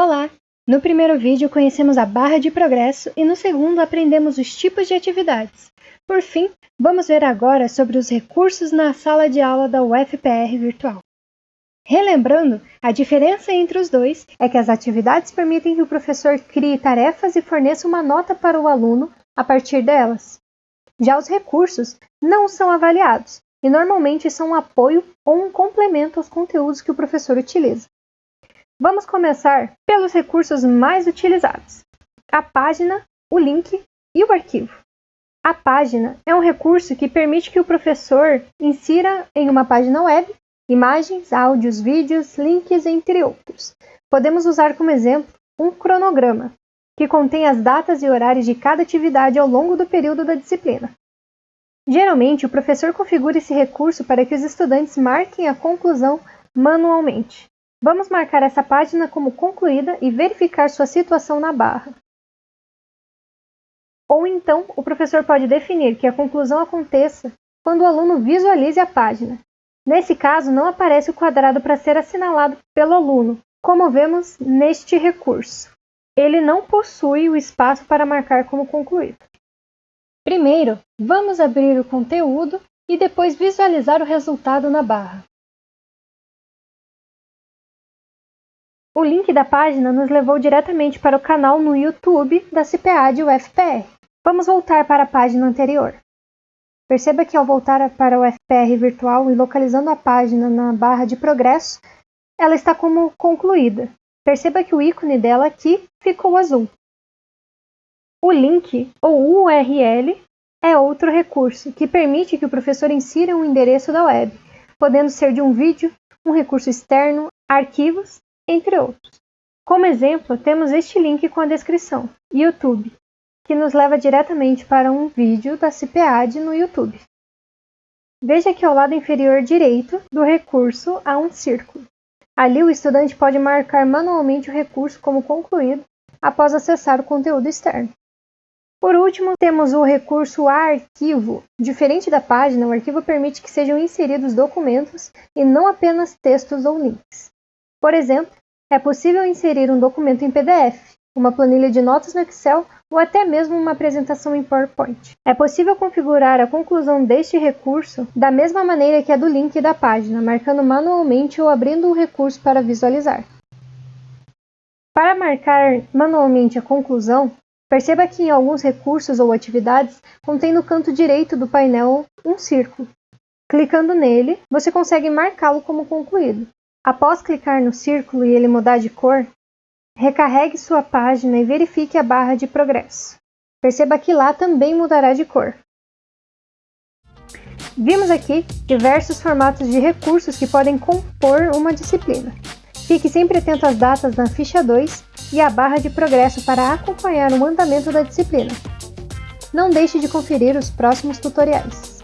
Olá! No primeiro vídeo conhecemos a barra de progresso e no segundo aprendemos os tipos de atividades. Por fim, vamos ver agora sobre os recursos na sala de aula da UFPR Virtual. Relembrando, a diferença entre os dois é que as atividades permitem que o professor crie tarefas e forneça uma nota para o aluno a partir delas. Já os recursos não são avaliados e normalmente são um apoio ou um complemento aos conteúdos que o professor utiliza. Vamos começar pelos recursos mais utilizados: a página, o link e o arquivo. A página é um recurso que permite que o professor insira em uma página web imagens, áudios, vídeos, links, entre outros. Podemos usar como exemplo um cronograma, que contém as datas e horários de cada atividade ao longo do período da disciplina. Geralmente, o professor configura esse recurso para que os estudantes marquem a conclusão manualmente. Vamos marcar essa página como concluída e verificar sua situação na barra. Ou então, o professor pode definir que a conclusão aconteça quando o aluno visualize a página. Nesse caso, não aparece o quadrado para ser assinalado pelo aluno, como vemos neste recurso. Ele não possui o espaço para marcar como concluído. Primeiro, vamos abrir o conteúdo e depois visualizar o resultado na barra. O link da página nos levou diretamente para o canal no YouTube da CPA de UFPR. Vamos voltar para a página anterior. Perceba que ao voltar para o UFPR virtual e localizando a página na barra de progresso, ela está como concluída. Perceba que o ícone dela aqui ficou azul. O link ou URL é outro recurso que permite que o professor insira um endereço da web, podendo ser de um vídeo, um recurso externo, arquivos entre outros. Como exemplo, temos este link com a descrição, YouTube, que nos leva diretamente para um vídeo da CPAD no YouTube. Veja que ao lado inferior direito do recurso há um círculo. Ali o estudante pode marcar manualmente o recurso como concluído após acessar o conteúdo externo. Por último, temos o recurso arquivo. Diferente da página, o arquivo permite que sejam inseridos documentos e não apenas textos ou links. Por exemplo, é possível inserir um documento em PDF, uma planilha de notas no Excel ou até mesmo uma apresentação em PowerPoint. É possível configurar a conclusão deste recurso da mesma maneira que a do link da página, marcando manualmente ou abrindo o recurso para visualizar. Para marcar manualmente a conclusão, perceba que em alguns recursos ou atividades contém no canto direito do painel um círculo. Clicando nele, você consegue marcá-lo como concluído. Após clicar no círculo e ele mudar de cor, recarregue sua página e verifique a barra de progresso. Perceba que lá também mudará de cor. Vimos aqui diversos formatos de recursos que podem compor uma disciplina. Fique sempre atento às datas na ficha 2 e à barra de progresso para acompanhar o andamento da disciplina. Não deixe de conferir os próximos tutoriais.